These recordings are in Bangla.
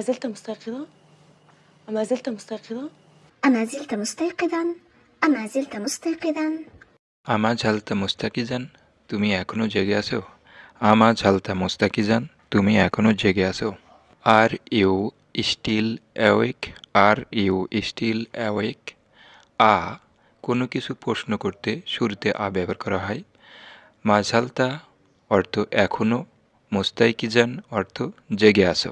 أما زلت مستيقظة؟ أما زلت مستيقظة؟ أما زلت مستيقظا أما زلت مستيقظا আমা ঝালতা মুস্তাকিজান তুমি এখনো জেগে আছো আমা ঝালতা মুস্তাকিজান তুমি এখনো জেগে আছো are you still awake are you still awake আ কোনো কিছু প্রশ্ন করতে শুরুতে আ ব্যবহার করা হয় মাঝালতা অর্থ এখনো মুস্তাইকিজান অর্থ জেগে আছো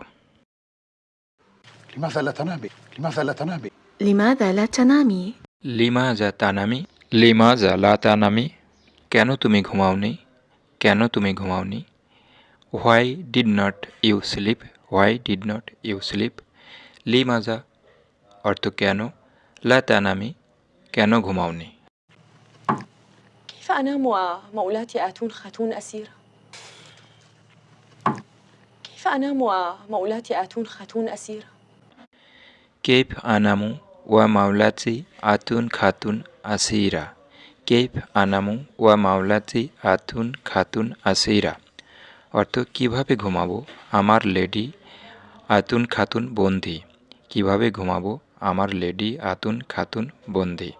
لماذا لا تنامي؟ لماذا لا تنامي؟ لماذا لا تنامي؟ লিমা যা তানামি লিমা যা লা তানামি কেন তুমি ঘুমাওনি কেন তুমি ঘুমাওনি why did not you sleep why did not you sleep lima যা অর্থ কেন লা তানামি কেন ঘুমাওনি كيف أنام ومولاتي آتون خاتون أسيرة؟ كيف أنام ومولاتي آتون خاتون أسيرة؟ কেপ আনামু ওয়া মাওলাচি আতুন খাতুন আসিরা কেপ আনামু ওয়া মাওলাচি আতুন খাতুন আসিরা অর্থ, কীভাবে ঘুমাবো? আমার লেডি আতুন খাতুন বন্দি কীভাবে ঘুমাবো? আমার লেডি আতুন খাতুন বন্দি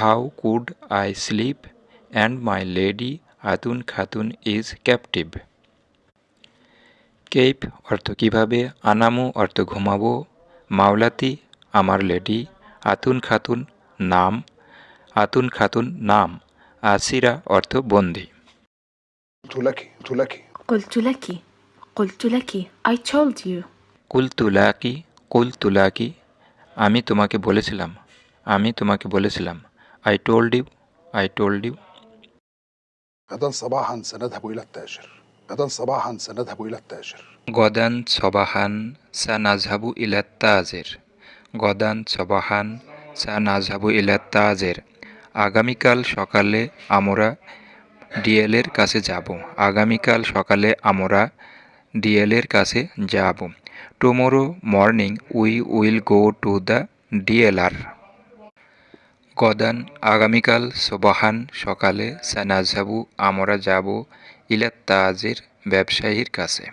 how could I sleep and my lady আতুন Khatun is captive কেপ অর্থ, কীভাবে? আনামু অর্থ, ঘুমাবো মাওলাতি আমার লেডি আতুন খাতুন নাম আতুন খাতুন নাম আসিরা অর্থ বন্দি قلت لك قلت لك قلت لك قلت لك I told you কুল তুলাকি কুল তুলাকি আমি তোমাকে বলেছিলাম আমি তোমাকে বলেছিলাম I told you I told you غدا صباحا سنذهب إلى التاجر غدا صباحا سنذهب إلى التاجر গদান সবাহান সা নাজহাবু ইলাত তাজের গদান সবাহান সা নাজহাবু ইলাত তাজের আগামীকাল সকালে আমরা ডিএলের কাছে যাব আগামীকাল সকালে আমরা ডিএলের কাছে যাব tomorrow morning we will go to the DLR গদান আগামীকাল সোবাহান সকালে সানাজাবু আমরা যাব ইলাত তাজের ব্যবসায়ীর কাছে।